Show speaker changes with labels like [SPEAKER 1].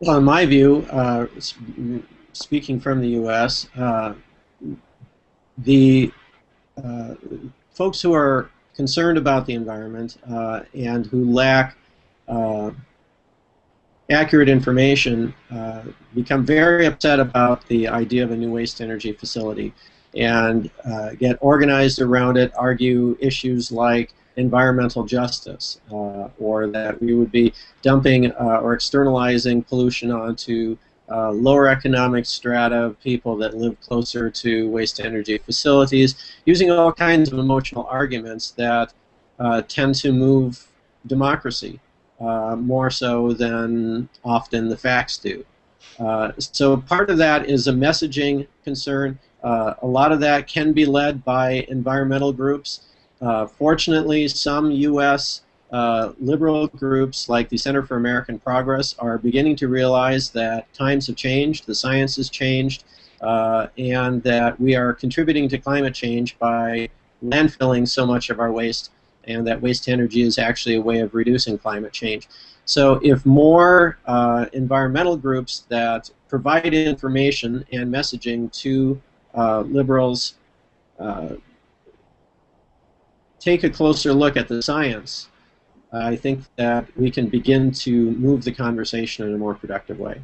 [SPEAKER 1] Well, in my view, uh, speaking from the U.S., uh, the uh, folks who are concerned about the environment uh, and who lack uh, accurate information uh, become very upset about the idea of a new waste energy facility and get organized around it, argue issues like environmental justice uh, or that we would be dumping uh, or externalizing pollution onto uh, lower economic strata of people that live closer to waste energy facilities, using all kinds of emotional arguments that uh, tend to move democracy uh, more so than often the facts do. Uh, so part of that is a messaging concern. A lot of that can be led by environmental groups. Uh, fortunately, some U.S. Uh, liberal groups like the Center for American Progress are beginning to realize that times have changed, the science has changed, uh, and that we are contributing to climate change by landfilling so much of our waste, and that waste energy is actually a way of reducing climate change. So if more uh, environmental groups that provide information and messaging to uh, liberals uh, take a closer look at the science, I think that we can begin to move the conversation in a more productive way.